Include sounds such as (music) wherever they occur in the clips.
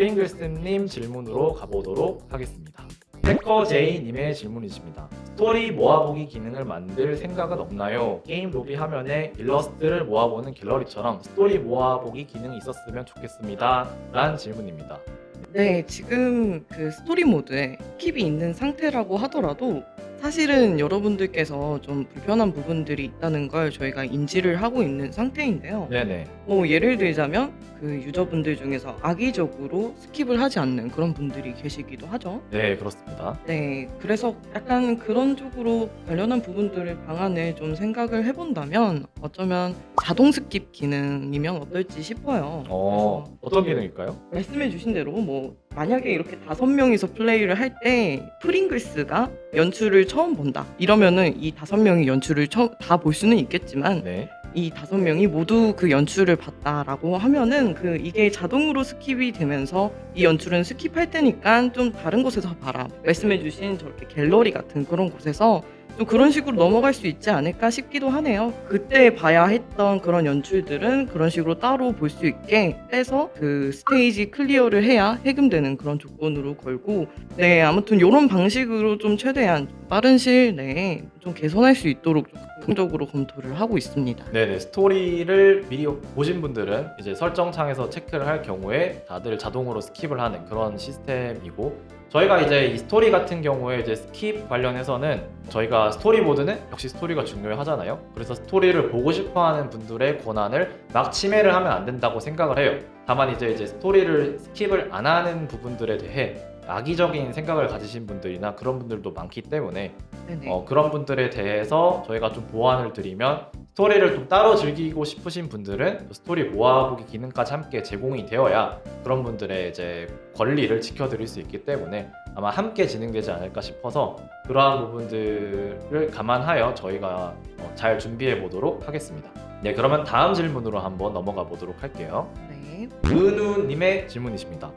프링글스님 질문으로 가보도록 하겠습니다. 해커제이님의 질문이십니다. 스토리 모아보기 기능을 만들 생각은 없나요? 게임 로비 화면에 일러스트를 모아보는 갤러리처럼 스토리 모아보기 기능이 있었으면 좋겠습니다. 라는 질문입니다. 네, 지금 그 스토리 모드에 skip이 있는 상태라고 하더라도 사실은 여러분들께서 좀 불편한 부분들이 있다는 걸 저희가 인지를 하고 있는 상태인데요. 네네. 뭐 예를 들자면 그 유저분들 중에서 악의적으로 skip을 하지 않는 그런 분들이 계시기도 하죠. 네, 그렇습니다. 네, 그래서 약간 그런 쪽으로 관련한 부분들을 방안을 좀 생각을 해본다면 어쩌면 자동 skip 기능이면 어떨지 싶어요. 어, 그래서 어떤 기능일까요? 말씀해 주신 대로 뭐 만약에 이렇게 다섯 명이서 플레이를 할 때 프링글스가 연출을 처음 본다 이러면은 이 다섯 명이 연출을 다 볼 수는 있겠지만 네. 이 다섯 명이 모두 그 연출을 봤다라고 하면은 그 이게 자동으로 skip이 되면서 이 연출은 skip할 테니까 좀 다른 곳에서 봐라 말씀해주신 저렇게 갤러리 같은 그런 곳에서 좀 그런 식으로 넘어갈 수 있지 않을까 싶기도 하네요. 그때 봐야 했던 그런 연출들은 그런 식으로 따로 볼 수 있게 빼서 그 스테이지 clear를 해야 해금되는 그런 조건으로 걸고 네 아무튼 이런 방식으로 좀 최대한 빠른 시일 내에 좀 개선할 수 있도록 좀 긍정적으로 검토를 하고 있습니다. 네네 스토리를 미리 보신 분들은 이제 설정창에서 체크를 할 경우에 다들 자동으로 skip을 하는 그런 시스템이고 저희가 이제 이 스토리 같은 경우에 이제 skip 관련해서는 저희가 스토리 모드는 역시 스토리가 중요하잖아요. 그래서 스토리를 보고 싶어하는 분들의 권한을 막 침해를 하면 안 된다고 생각을 해요. 다만 이제 이제 스토리를 skip을 안 하는 부분들에 대해 악의적인 생각을 가지신 분들이나 그런 분들도 많기 때문에. 어, 그런 분들에 대해서 저희가 좀 보완을 드리면 스토리를 좀 따로 즐기고 싶으신 분들은 스토리 모아보기 기능까지 함께 제공이 되어야 그런 분들의 이제 권리를 지켜드릴 수 있기 때문에 아마 함께 진행되지 않을까 싶어서 그러한 부분들을 감안하여 저희가 어, 잘 준비해 보도록 하겠습니다. 네, 그러면 다음 질문으로 한번 넘어가 보도록 할게요. 네. 은우님의 질문이십니다.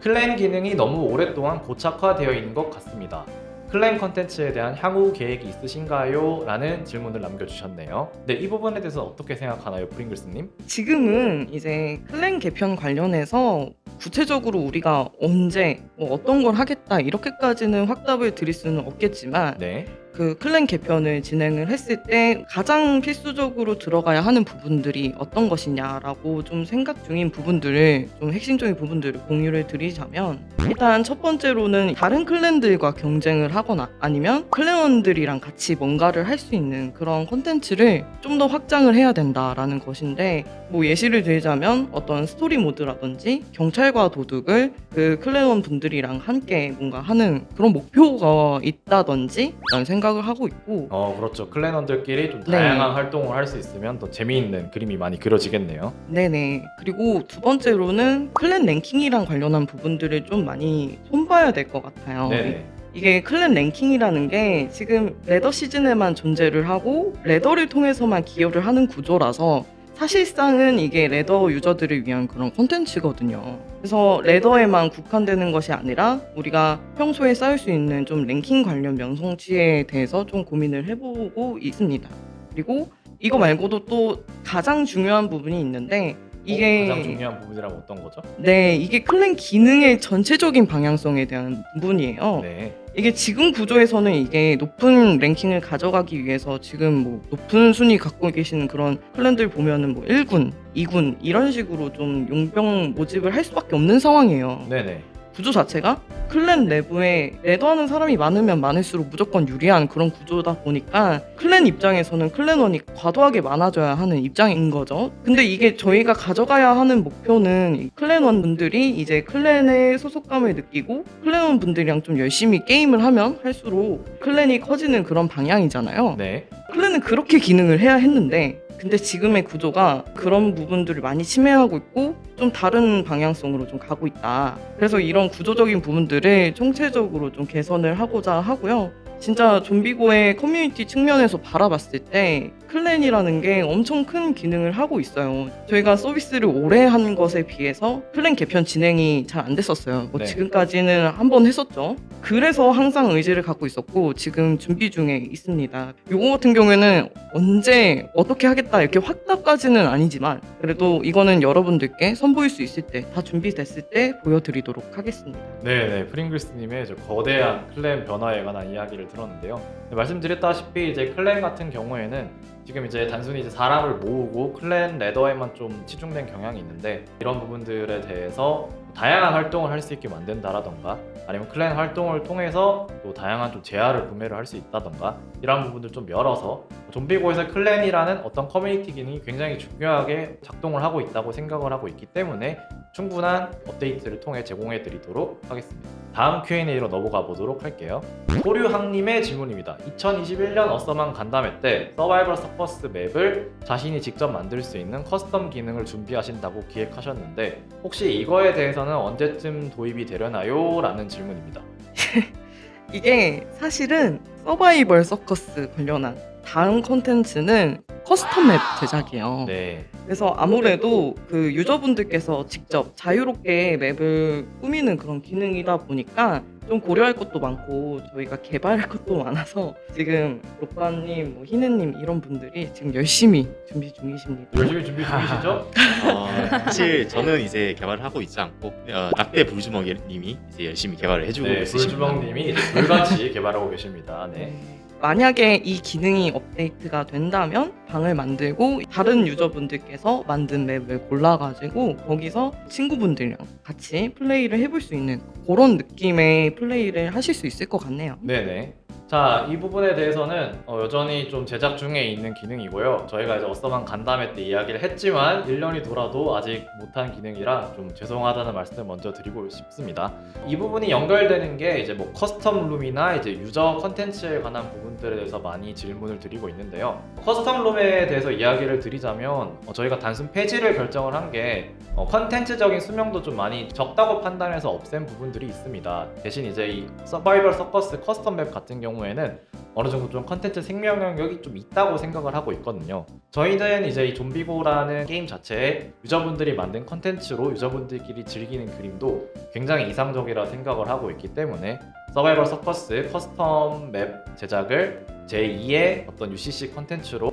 클랜 기능이 너무 오랫동안 고착화되어 있는 것 같습니다. 클랜 컨텐츠에 대한 향후 계획이 있으신가요? 라는 질문을 남겨주셨네요. 네, 이 부분에 대해서 어떻게 생각하나요, 프링글스님? 지금은 이제 클랜 개편 관련해서 구체적으로 우리가 언제 뭐 어떤 걸 하겠다 이렇게까지는 확답을 드릴 수는 없겠지만 네, 그 clan 개편을 진행을 했을 때 가장 필수적으로 들어가야 하는 부분들이 어떤 것이냐라고 좀 생각 중인 부분들을 좀 핵심적인 부분들을 공유를 드리자면 일단 첫 번째로는 다른 clan들과 경쟁을 하거나 아니면 clan원들이랑 같이 뭔가를 할 수 있는 그런 콘텐츠를 좀 더 확장을 해야 된다라는 것인데 뭐 예시를 들자면 어떤 스토리 모드라든지 경찰과 도둑을 그 clan원 분들이랑 함께 뭔가 하는 그런 목표가 있다든지 라는 생각 을 하고 있고 어 그렇죠. clan원들끼리 좀 네. 다양한 활동을 할 수 있으면 더 재미있는 그림이 많이 그려지겠네요. 네네 그리고 두 번째로는 clan 랭킹이랑 관련한 부분들을 좀 많이 손봐야 될 것 같아요 네네. 이게 clan 랭킹이라는 게 지금 ladder 시즌에만 존재를 하고 ladder를 통해서만 기여를 하는 구조라서 사실상은 이게 ladder 유저들을 위한 그런 콘텐츠거든요. 그래서 ladder에만 국한되는 것이 아니라 우리가 평소에 쌓을 수 있는 좀 랭킹 관련 명성치에 대해서 좀 고민을 해보고 있습니다. 그리고 이거 말고도 또 가장 중요한 부분이 있는데 이게 어, 가장 중요한 부분이라면 어떤 거죠? 네 이게 클랜 기능의 전체적인 방향성에 대한 부분이에요. 네. 이게 지금 구조에서는 이게 높은 랭킹을 가져가기 위해서 지금 뭐 높은 순위 갖고 계시는 그런 클랜들 보면은 뭐 1군, 2군 이런 식으로 좀 용병 모집을 할 수밖에 없는 상황이에요. 네네. 구조 자체가 클랜 내부에 레더하는 사람이 많으면 많을수록 무조건 유리한 그런 구조다 보니까 클랜 입장에서는 클랜원이 과도하게 많아져야 하는 입장인 거죠. 근데 이게 저희가 가져가야 하는 목표는 클랜원 분들이 이제 클랜의 소속감을 느끼고 클랜원 분들이랑 좀 열심히 게임을 하면 할수록 clan이 커지는 그런 방향이잖아요. 네. clan은 그렇게 기능을 해야 했는데 근데 지금의 구조가 그런 부분들을 많이 침해하고 있고 좀 다른 방향성으로 좀 가고 있다. 그래서 이런 구조적인 부분들을 총체적으로 좀 개선을 하고자 하고요. 진짜 좀비고의 커뮤니티 측면에서 바라봤을 때 clan이라는 게 엄청 큰 기능을 하고 있어요. 저희가 서비스를 오래 한 것에 비해서 clan 개편 진행이 잘 안 됐었어요. 뭐 네. 지금까지는 한 번 했었죠. 그래서 항상 의지를 갖고 있었고 지금 준비 중에 있습니다. 요거 같은 경우에는 언제 어떻게 하겠다 이렇게 확답까지는 아니지만 그래도 이거는 여러분들께 선보일 수 있을 때 다 준비됐을 때 보여드리도록 하겠습니다. 네네 프링글스님의 저 거대한 clan 변화에 관한 이야기를 들었는데요. 네, 말씀드렸다시피 이제 clan 같은 경우에는 지금 이제 단순히 이제 사람을 모으고 clan ladder에만 좀 치중된 경향이 있는데 이런 부분들에 대해서 다양한 활동을 할 수 있게 만든다라던가 아니면 clan 활동을 통해서 또 다양한 좀 재화를 구매를 할 수 있다던가 이런 부분들 좀 열어서 좀비고에서 clan이라는 어떤 커뮤니티 기능이 굉장히 중요하게 작동을 하고 있다고 생각을 하고 있기 때문에 충분한 업데이트를 통해 제공해 드리도록 하겠습니다. 다음 Q&A로 넘어가 보도록 할게요. 소류항님의 질문입니다. 2021년 awesome한 간담회 때 서바이벌 서커스 map을 자신이 직접 만들 수 있는 custom 기능을 준비하신다고 기획하셨는데 혹시 이거에 대해서는 언제쯤 도입이 되려나요? 라는 질문입니다. (laughs) 이게 사실은 서바이벌 서커스 관련한 다음 콘텐츠는 custom map 제작이에요. 네. 그래서 아무래도 그 유저분들께서 직접 자유롭게 map을 꾸미는 그런 기능이다 보니까 좀 고려할 것도 많고 저희가 개발할 (laughs) 것도 많아서 지금 로빠님, 뭐 희느님 이런 분들이 지금 열심히 준비 중이십니다. 열심히 준비 중이시죠? 어, 사실 저는 이제 개발을 하고 있지 않고 어, 낙대 불주먹님이 이제 열심히 개발을 해주고 네, 있으십니다. 불주먹님이 불같이 (laughs) 개발하고 계십니다. 네. 만약에 이 기능이 업데이트가 된다면 방을 만들고 다른 유저분들께서 만든 맵을 골라가지고 거기서 친구분들이랑 같이 플레이를 해볼 수 있는 그런 느낌의 플레이를 하실 수 있을 것 같네요. 네네. 자, 이 부분에 대해서는 어, 여전히 좀 제작 중에 있는 기능이고요. 저희가 이제 어썸한 간담회 때 이야기를 했지만 1년이 돌아도 아직 못한 기능이라 좀 죄송하다는 말씀을 먼저 드리고 싶습니다. 이 부분이 연결되는 게 이제 뭐 custom 룸이나 이제 유저 컨텐츠에 관한 부분들에 대해서 많이 질문을 드리고 있는데요. custom 룸에 대해서 이야기를 드리자면 어, 저희가 단순 폐지를 결정을 한게 어, 컨텐츠적인 수명도 좀 많이 적다고 판단해서 없앤 부분들이 있습니다. 대신 이제 이 서바이벌 서커스 custom map 같은 경우 에는 어느 정도 좀 컨텐츠 생명 영역이 좀 있다고 생각을 하고 있거든요. 저희는 이제 이 좀비고라는 게임 자체에 유저분들이 만든 컨텐츠로 유저분들끼리 즐기는 그림도 굉장히 이상적이라 생각을 하고 있기 때문에 서바이벌 서커스 custom map 제작을 제2의 어떤 UCC 컨텐츠로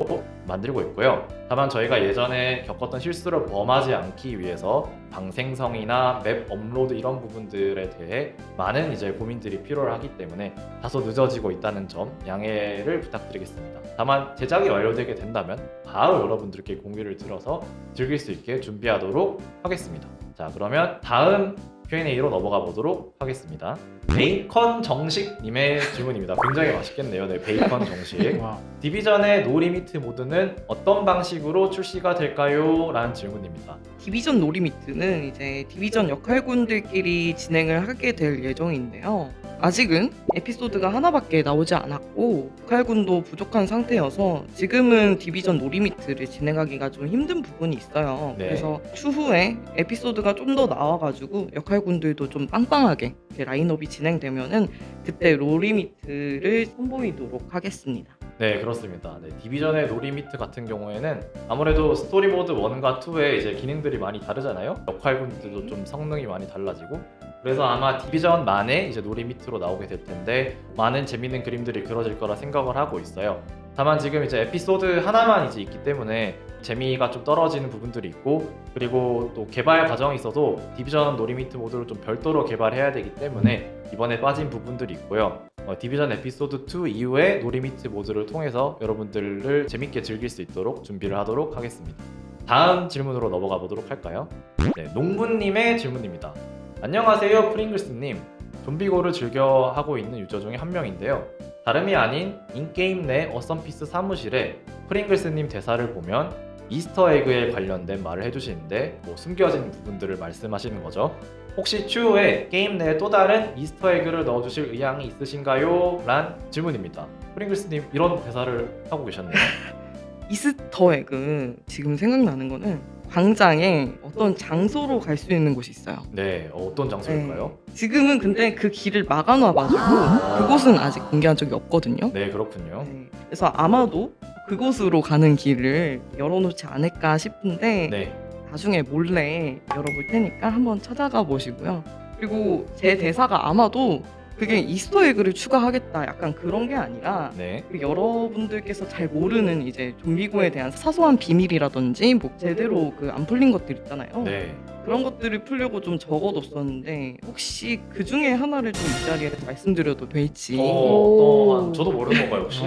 만들고 있고요. 다만 저희가 예전에 겪었던 실수를 범하지 않기 위해서 방생성이나 map 업로드 이런 부분들에 대해 많은 이제 고민들이 필요하기 때문에 다소 늦어지고 있다는 점 양해를 부탁드리겠습니다. 다만 제작이 완료되게 된다면 바로 여러분들께 공유를 드려서 즐길 수 있게 준비하도록 하겠습니다. 자 그러면 다음 Q&A로 넘어가 보도록 하겠습니다. 베이컨 정식님의 질문입니다. 굉장히 맛있겠네요. 네, 베이컨 정식. (laughs) division의 no limit 모드는 어떤 방식으로 출시가 될까요? 라는 질문입니다. division no limit는 이제 division 역할군들끼리 진행을 하게 될 예정인데요. 아직은 에피소드가 하나밖에 나오지 않았고 역할군도 부족한 상태여서 지금은 division no limit를 진행하기가 좀 힘든 부분이 있어요. 네. 그래서 추후에 에피소드가 좀 더 나와가지고 역할군들도 좀 빵빵하게 라인업이 진행되면은 그때 no limit를 선보이도록 하겠습니다. 네, 그렇습니다. 네, division의 no limit 같은 경우에는 아무래도 스토리 모드 1과 2의 이제 기능들이 많이 다르잖아요. 역할군들도 좀 성능이 많이 달라지고 그래서 아마 division만의 이제 no limit로 나오게 될 텐데 많은 재밌는 그림들이 그려질 거라 생각을 하고 있어요. 다만 지금 이제 에피소드 하나만 이제 있기 때문에 재미가 좀 떨어지는 부분들이 있고 그리고 또 개발 과정에 있어도 division no limit 모드를 좀 별도로 개발해야 되기 때문에 이번에 빠진 부분들이 있고요. 어, division 에피소드 2 이후에 no limit 모드를 통해서 여러분들을 재밌게 즐길 수 있도록 준비를 하도록 하겠습니다. 다음 질문으로 넘어가 보도록 할까요? 네, 농부님의 질문입니다. 안녕하세요, 프링글스님. 좀비고를 즐겨 하고 있는 유저 중에 한 명인데요. 다름이 아닌 in-game 내 어썸피스 사무실에 프링글스님 대사를 보면 Easter egg에 관련된 말을 해주시는데 뭐 숨겨진 부분들을 말씀하시는 거죠. 혹시 추후에 게임 내에 또 다른 Easter egg를 넣어주실 의향이 있으신가요? 란 질문입니다. 프링글스님 이런 대사를 하고 계셨네요. (laughs) Easter egg 지금 생각나는 거는 광장에 어떤 장소로 갈 수 있는 곳이 있어요. 네, 어, 어떤 장소일까요? 지금은 근데 그 길을 막아놔가지고 그곳은 아직 공개한 적이 없거든요. 네, 그렇군요. 네. 그래서 아마도 그곳으로 가는 길을 열어놓지 않을까 싶은데 네, 나중에 몰래 열어볼 테니까 한번 찾아가 보시고요. 그리고 제 대사가 아마도 그게 Easter egg를 추가하겠다 약간 그런 게 아니라 네, 그 여러분들께서 잘 모르는 이제 좀비고에 대한 사소한 비밀이라든지 뭐 제대로 그 안 풀린 것들 있잖아요. 네. 그런 것들을 풀려고 좀 적어뒀었는데 혹시 그 중에 하나를 좀 이 자리에서 말씀드려도 될지 어, 오. 어떤 저도 모르는 건가요 혹시?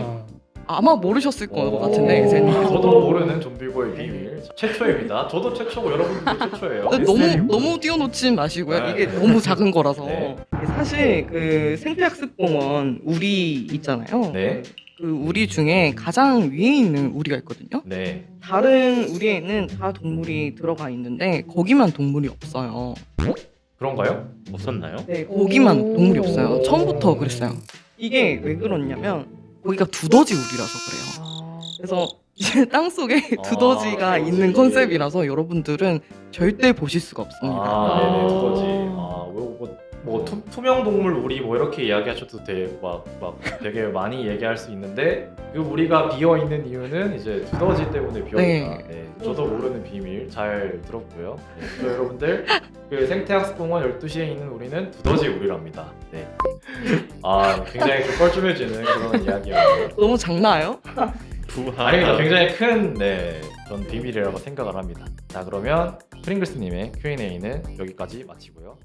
아마 모르셨을 것 어, 같은데 이제는 저도 모르는 좀비고의 비밀 최초입니다. 저도 최초고 여러분들도 최초예요. 근데 너무 너무 띄워놓지 마시고요. 네. 이게 너무 작은 거라서 네. 사실 그 생태학습공원 우리 있잖아요. 네. 그 우리 중에 가장 위에 있는 우리가 있거든요. 네. 다른 우리에는 다 동물이 들어가 있는데 거기만 동물이 없어요. 그런가요? 없었나요? 네, 거기만 오. 동물이 없어요. 처음부터 그랬어요. 이게 왜 그러냐면 거기가 두더지 우리라서 그래요. 그래서 이제 땅 속에 두더지가 아, 있는 두더지. 컨셉이라서 여러분들은 절대 보실 수가 없습니다. 아, 네네, 아. 두더지. 아, 뭐, 뭐, 뭐 투, 투명 동물 우리 뭐 이렇게 이야기하셔도 돼, 막, 막 되게 많이 얘기할 수 있는데 그 우리가 비어 있는 이유는 이제 두더지 때문에 비어 있다. 네. 저도 모르는 비밀 잘 들었고요. 네, 그래서 여러분들 그 생태학습공원 12시에 있는 우리는 두더지 우리랍니다. 네. 아, 굉장히 좀 뻘쭘해지는 그런 이야기였고요. 너무 작나요? 부하. 아닙니다. 굉장히 큰 네, 그런 비밀이라고 생각을 합니다. 자, 그러면 프링글스님의 Q&A는 여기까지 마치고요.